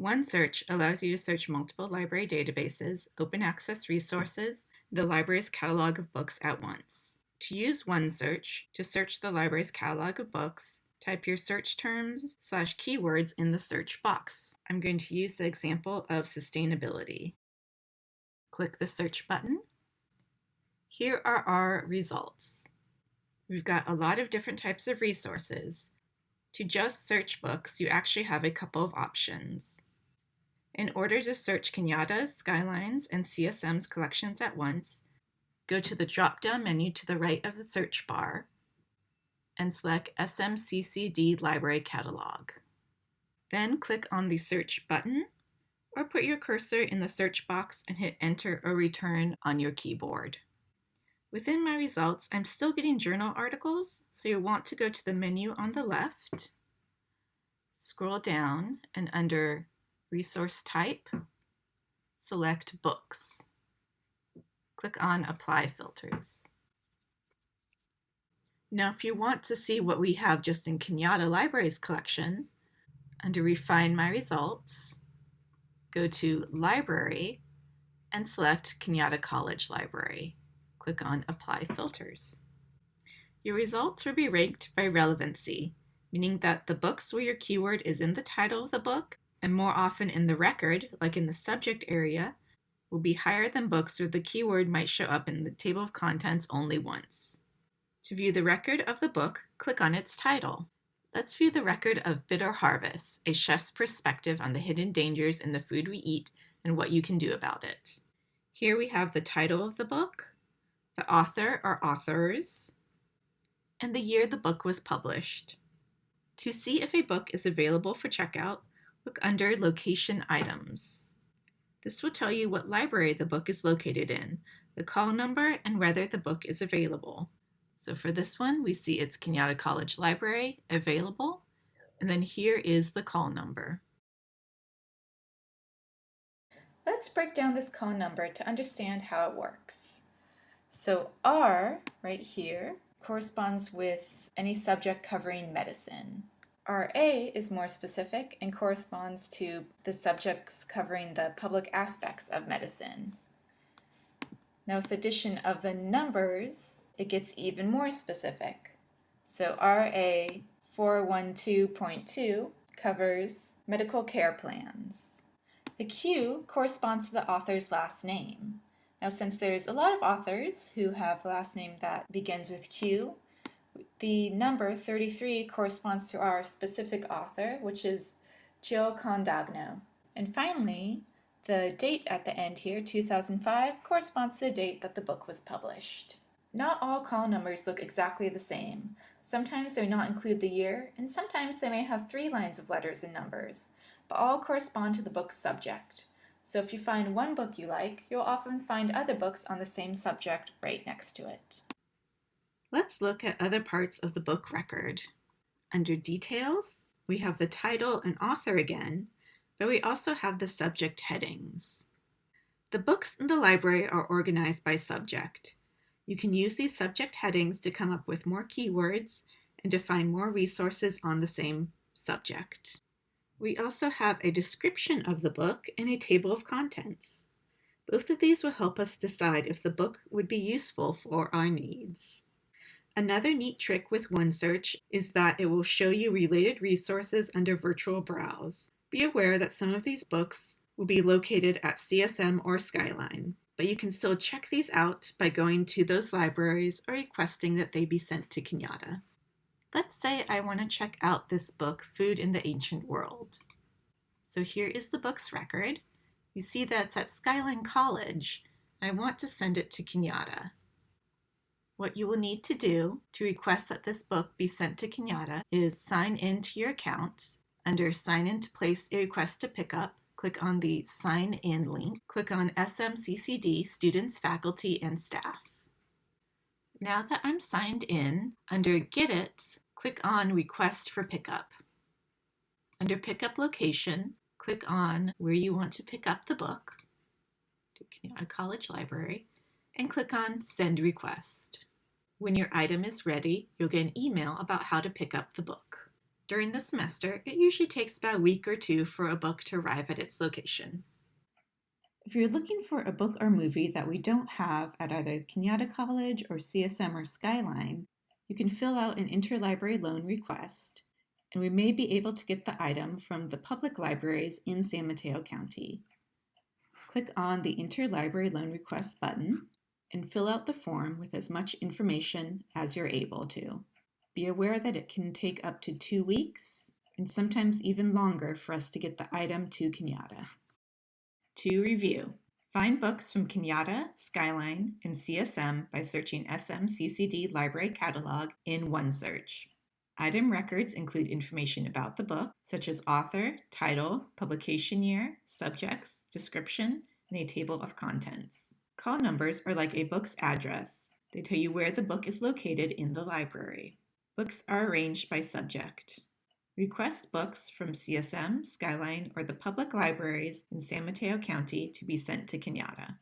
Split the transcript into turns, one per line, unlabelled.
OneSearch allows you to search multiple library databases, open access resources, the library's catalog of books at once. To use OneSearch, to search the library's catalog of books, type your search terms slash keywords in the search box. I'm going to use the example of sustainability. Click the search button. Here are our results. We've got a lot of different types of resources. To just search books, you actually have a couple of options. In order to search Cañada's, Skyline's, and CSM's collections at once, go to the drop-down menu to the right of the search bar and select SMCCD Library Catalog. Then click on the Search button or put your cursor in the search box and hit Enter or Return on your keyboard. Within my results, I'm still getting journal articles, so you'll want to go to the menu on the left, scroll down, and under Resource Type, select Books. Click on Apply Filters. Now, if you want to see what we have just in Cañada Libraries collection, under Refine My Results, go to Library and select Cañada College Library. Click on Apply Filters. Your results will be ranked by relevancy, meaning that the books where your keyword is in the title of the book and more often in the record, like in the subject area, will be higher than books where the keyword might show up in the table of contents only once. To view the record of the book, click on its title. Let's view the record of Bitter Harvest, a chef's perspective on the hidden dangers in the food we eat and what you can do about it. Here we have the title of the book, the author or authors, and the year the book was published. To see if a book is available for checkout, look under Location Items. This will tell you what library the book is located in, the call number, and whether the book is available. So for this one, we see it's Cañada College Library available, and then here is the call number.
Let's break down this call number to understand how it works. So R, right here, corresponds with any subject covering medicine. RA is more specific and corresponds to the subjects covering the public aspects of medicine. Now with the addition of the numbers, it gets even more specific. So RA 412.2 covers medical care plans. The Q corresponds to the author's last name. Now since there's a lot of authors who have last name that begins with Q, the number 33 corresponds to our specific author, which is Jill Condagno. And finally, the date at the end here, 2005, corresponds to the date that the book was published. Not all call numbers look exactly the same. Sometimes they do not include the year, and sometimes they may have three lines of letters and numbers, but all correspond to the book's subject. So if you find one book you like, you'll often find other books on the same subject right next to it.
Let's look at other parts of the book record. Under Details, we have the title and author again, but we also have the subject headings. The books in the library are organized by subject. You can use these subject headings to come up with more keywords and to find more resources on the same subject. We also have a description of the book and a table of contents. Both of these will help us decide if the book would be useful for our needs. Another neat trick with OneSearch is that it will show you related resources under Virtual Browse. Be aware that some of these books will be located at CSM or Skyline, but you can still check these out by going to those libraries or requesting that they be sent to Cañada. Let's say I want to check out this book, Food in the Ancient World. So here is the book's record. You see that it's at Skyline College. I want to send it to Cañada. What you will need to do to request that this book be sent to Cañada is sign in to your account under Sign in to place a request to pick up, click on the Sign In link. Click on SMCCD Students, Faculty, and Staff. Now that I'm signed in, under Get It, click on Request for Pickup. Under Pickup Location, click on where you want to pick up the book, to Cañada College Library, and click on Send Request. When your item is ready, you'll get an email about how to pick up the book. During the semester, it usually takes about a week or two for a book to arrive at its location. If you're looking for a book or movie that we don't have at either Cañada College or CSM or Skyline, you can fill out an interlibrary loan request, and we may be able to get the item from the public libraries in San Mateo County. Click on the Interlibrary Loan Request button and fill out the form with as much information as you're able to. Be aware that it can take up to two weeks and sometimes even longer for us to get the item to Cañada. To review, find books from Cañada, Skyline, and CSM by searching SMCCD Library Catalog in OneSearch. Item records include information about the book, such as author, title, publication year, subjects, description, and a table of contents. Call numbers are like a book's address. They tell you where the book is located in the library. Books are arranged by subject. Request books from CSM, Skyline, or the public libraries in San Mateo County to be sent to Cañada.